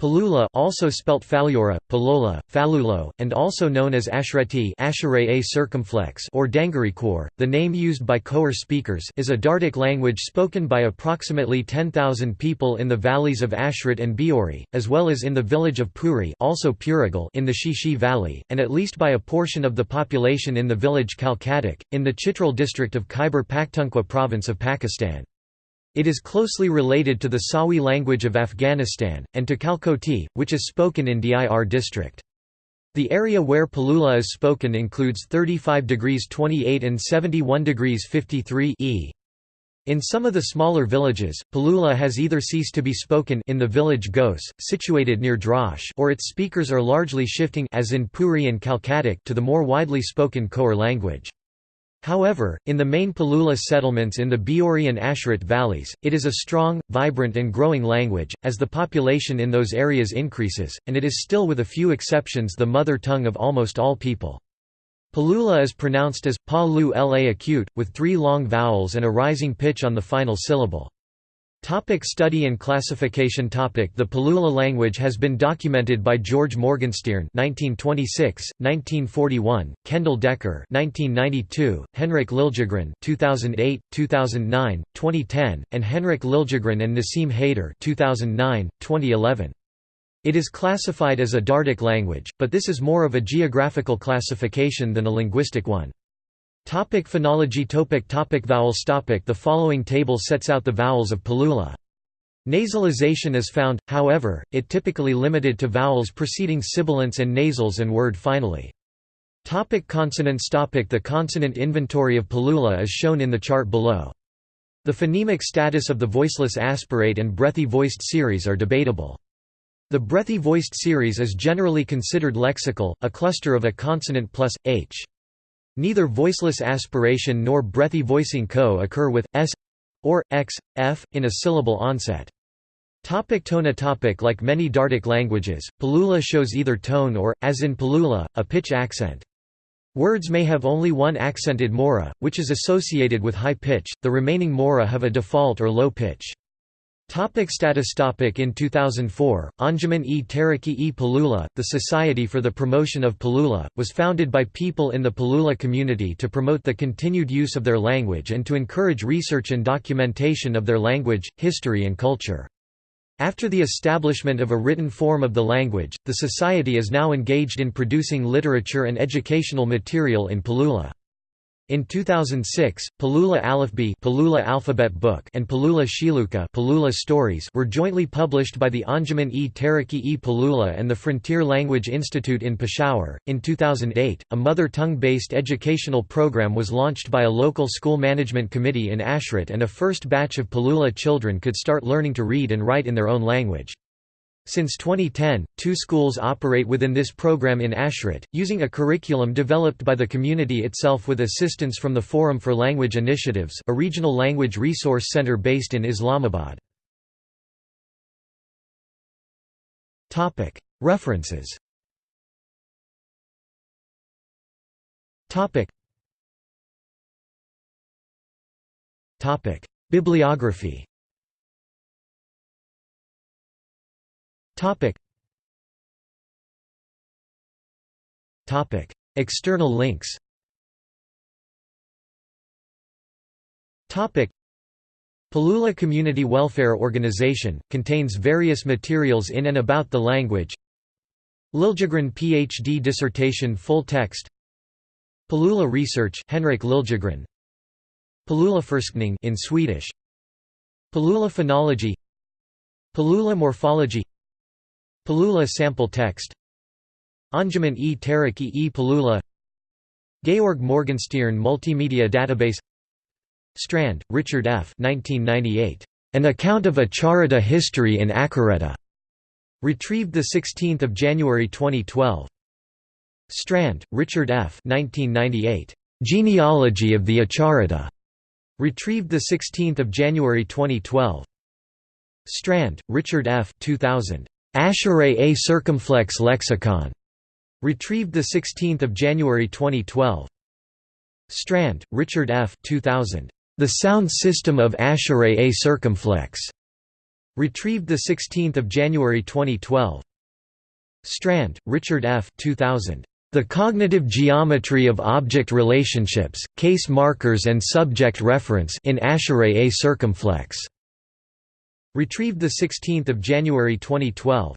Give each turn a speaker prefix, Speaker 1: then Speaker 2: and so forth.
Speaker 1: Palula also spelt Phalura, Palola, Phalulo, and also known as Ashreti circumflex or Dangarikwar, the name used by Khowar speakers is a Dardic language spoken by approximately 10,000 people in the valleys of Ashrit and Biori, as well as in the village of Puri also Purigal in the Shishi Valley, and at least by a portion of the population in the village Kalkadak, in the Chitral district of Khyber Pakhtunkhwa province of Pakistan. It is closely related to the Sawi language of Afghanistan, and to Kalkoti, which is spoken in Dir district. The area where Palula is spoken includes 35 degrees 28 and 71 degrees 53 e. In some of the smaller villages, Palula has either ceased to be spoken in the village Gos, situated near Drosh or its speakers are largely shifting as in Puri and Kalkadak to the more widely spoken Khowar language. However, in the main Palula settlements in the Biori and Ashrat valleys, it is a strong, vibrant and growing language, as the population in those areas increases, and it is still with a few exceptions the mother tongue of almost all people. Palula is pronounced as pa lu la acute, with three long vowels and a rising pitch on the final syllable. Topic study and classification topic The Palula language has been documented by Georg Morgenstierne 1926, 1941, Kendall Decker 1992, Henrik Liljegren 2008, 2009, 2010, and Henrik Liljegren and Nassim Haider 2009, 2011. It is classified as a Dardic language, but this is more of a geographical classification than a linguistic one. Topic phonology topic topic Vowels topic The following table sets out the vowels of Palula. Nasalization is found, however, it typically limited to vowels preceding sibilants and nasals and word finally. Topic consonants topic The consonant inventory of Palula is shown in the chart below. The phonemic status of the voiceless aspirate and breathy voiced series are debatable. The breathy voiced series is generally considered lexical, a cluster of a consonant plus, h. Neither voiceless aspiration nor breathy voicing co-occur with s or x, f, in a syllable onset. Topic tona topic Like many Dardic languages, Palula shows either tone or, as in Palula, a pitch accent. Words may have only one accented mora, which is associated with high pitch, the remaining mora have a default or low pitch. Topic status topic In 2004, Anjuman e Taraqqi e Palula, the Society for the Promotion of Palula, was founded by people in the Palula community to promote the continued use of their language and to encourage research and documentation of their language, history and culture. After the establishment of a written form of the language, the Society is now engaged in producing literature and educational material in Palula. In 2006, Palula Alifbe Palula Alphabet Book and Palula Shiluka Palula Stories were jointly published by the Anjuman e Taraqqi e Palula and the Frontier Language Institute in Peshawar. In 2008, a mother tongue-based educational program was launched by a local school management committee in Ashrat and a first batch of Palula children could start learning to read and write in their own language. Since 2010, two schools operate within this program in Ashrat, using a curriculum developed by the community itself with assistance from the Forum for Language Initiatives a regional language resource center based in Islamabad. References. Bibliography Topic. Topic. External links. Topic. Palula Community Welfare Organization, contains various materials in and about the language. Liljegren PhD dissertation full text. Palula Research Henrik Liljegren. Palula Forskning in Swedish. Palula Phonology. Palula Morphology Palula sample text Anjuman e Taraqqi e Palula Georg Morgenstierne Multimedia Database Strand, Richard F. 1998. An Account of Acharita History in Akhireta. Retrieved 16 January 2012. Strand, Richard F. 1998. Genealogy of the Acharita. Retrieved 16 January 2012. Strand, Richard F. 2000. Asheray A Circumflex Lexicon, retrieved 16 January 2012. Strand, Richard F. 2000. The Sound System of Asheray A Circumflex, Retrieved 16 January 2012. Strand, Richard F. 2000. The Cognitive Geometry of Object Relationships, Case Markers and Subject Reference in Asheray A circumflex. Retrieved 16 January 2012.